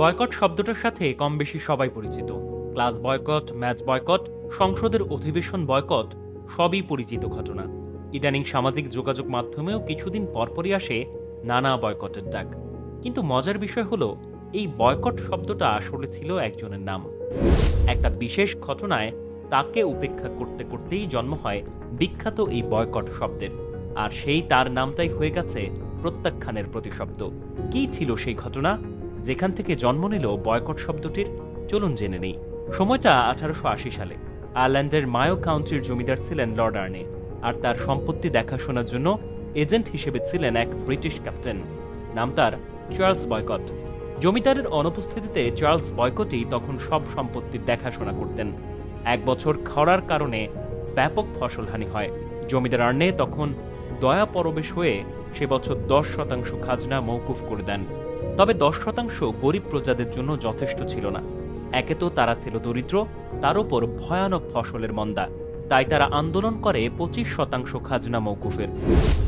Boycott শব্দটার সাথে কম বেশি সবাই পরিচিত। ক্লাস বয়কট, ম্যাচ বয়কট, সংসদের অধিবেশন বয়কট, সবই পরিচিত ঘটনা। ইদানিং সামাজিক যোগাযোগ মাধ্যমেও কিছুদিন পরপরই আসে নানা বয়কটের ডাক। কিন্তু মজার বিষয় হলো, এই বয়কট শব্দটা আসলে ছিল একজনের নাম। একটা বিশেষ ঘটনায় তাকে উপেক্ষা করতে করতেই জন্ম হয় বিখ্যাত এই বয়কট শব্দের। আর সেই তার নামটাই হয়ে গেছে প্রত্যাখ্যানের প্রতিশব্দ। কি ছিল সেই ঘটনা? যেখান থেকে জন্ম নিল বয়কট শব্দটির, চলুন জেনে নেই। সময়টা আঠারোশো সালে। আয়ারল্যান্ডের মায়ো কাউন্টির জমিদার ছিলেন লর্ড আর্নে, আর তার সম্পত্তি দেখাশোনার জন্য এজেন্ট হিসেবে ছিলেন এক ব্রিটিশ ক্যাপ্টেন। নাম তার চার্লস বয়কট। জমিদারের অনুপস্থিতিতে চার্লস বয়কটই তখন সব সম্পত্তির দেখাশোনা করতেন। এক বছর খরার কারণে ব্যাপক ফসলহানি হয়। জমিদার আর্নে তখন দয়া পরবেশ হয়ে সে বছর দশ শতাংশ খাজনা মৌকুফ করে দেন। তবে দশ শতাংশ গরিব প্রজাদের জন্য যথেষ্ট ছিল না। একে তো তারা ছিল দরিদ্র, তার উপর ভয়ানক ফসলের মন্দা। তাই তারা আন্দোলন করে পঁচিশ শতাংশ খাজনা মৌকুফের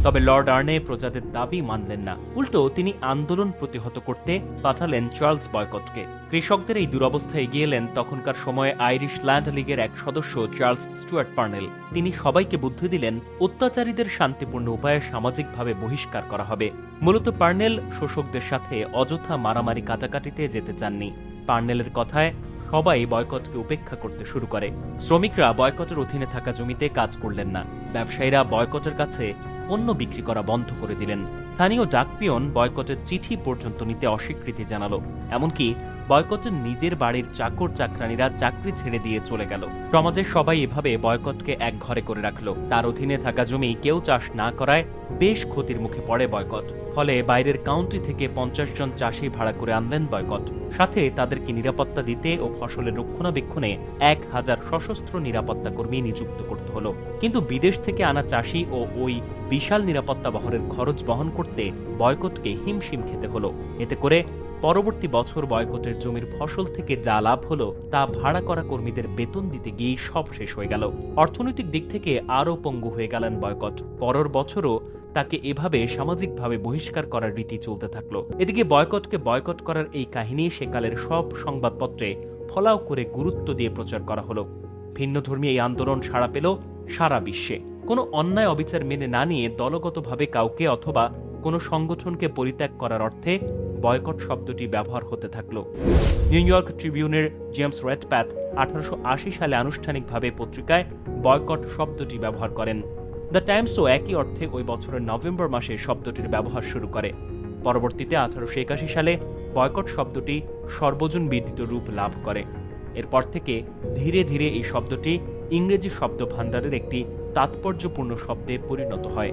তবে লর্ড আর্নে প্রজাদের দাবি মানলেন না। উল্টো তিনি আন্দোলন প্রতিহত করতে পাঠালেন চার্লস বয়কটকে। কৃষকদের এই দুরবস্থা এগিয়ে এলেন তখনকার সময়ে আইরিশ ল্যান্ড লীগের এক সদস্য চার্লস স্টুয়ার্ট পার্নেল। তিনি সবাইকে বুদ্ধি দিলেন, অত্যাচারীদের শান্তিপূর্ণ উপায়ে সামাজিকভাবে বহিষ্কার করা হবে। মূলত পার্নেল শোষকদের সাথে অযথা মারামারি কাটাকাটিতে যেতে চাননি। পার্নেলের কথায় সবাই বয়কটকে উপেক্ষা করতে শুরু করে। শ্রমিকরা বয়কটের অধীনে থাকা জমিতে কাজ করলেন না। ব্যবসায়ীরা বয়কটের কাছে পণ্য বিক্রি করা বন্ধ করে দিলেন। স্থানীয় ডাকপিয়ন বয়কটের চিঠি পর্যন্ত নিতে অস্বীকৃতি জানালো। এমনকি বয়কটের নিজের বাড়ির চাকর চাকরানীরা চাকরি ছেড়ে দিয়ে চলে গেল। সমাজের সবাই এভাবে বয়কটকে এক ঘরে করে রাখল। তার অধীনে থাকা জমি কেউ চাষ না করায় বেশ ক্ষতির মুখে পড়ে বয়কট। ফলে বাইরের কাউন্টি থেকে পঞ্চাশ জন চাষি ভাড়া করে আনলেন বয়কট। সাথে তাদেরকে নিরাপত্তা দিতে ও ফসলের রক্ষণাবেক্ষণে এক হাজার সশস্ত্র নিরাপত্তা কর্মী নিযুক্ত করতে হলো। কিন্তু বিদেশ থেকে আনা চাষি ও ওই বিশাল নিরাপত্তা বহরের খরচ বহন করতে বয়কটকে হিমশিম খেতে হলো। এতে করে পরবর্তী বছর বয়কটের জমির ফসল থেকে যা লাভ হলো, তা ভাড়া করা কর্মীদের বেতন দিতে গিয়েই সব শেষ হয়ে গেল। অর্থনৈতিক দিক থেকে আরও পঙ্গু হয়ে গেলেন বয়কট। পরের বছরও তাকে এভাবে সামাজিকভাবে বহিষ্কার করার রীতি চলতে থাকল। এদিকে বয়কটকে বয়কট করার এই কাহিনী সেকালের সব সংবাদপত্রে ফলাও করে গুরুত্ব দিয়ে প্রচার করা হলো। ভিন্নধর্মী এই আন্দোলন সাড়া পেল সারা বিশ্বে। কোনো অন্যায় অবিচার মেনে না নিয়ে দলগতভাবে কাউকে অথবা কোনো সংগঠনকে পরিত্যাগ করার অর্থে বয়কট শব্দটি ব্যবহার হতে থাকল। নিউ ইয়র্ক ট্রিবিউনের জেমস রেডপ্যাথ আঠারোশো আশি সালে আনুষ্ঠানিকভাবে পত্রিকায় বয়কট শব্দটি ব্যবহার করেন। দ্য টাইমসও একই অর্থে ওই বছরের নভেম্বর মাসে শব্দটির ব্যবহার শুরু করে। পরবর্তীতে আঠারোশো একাশি সালে বয়কট শব্দটি সর্বজন বিদিত রূপ লাভ করে। এরপর থেকে ধীরে ধীরে এই শব্দটি ইংরেজি শব্দ ভাণ্ডারের একটি তাৎপর্যপূর্ণ শব্দে পরিণত হয়।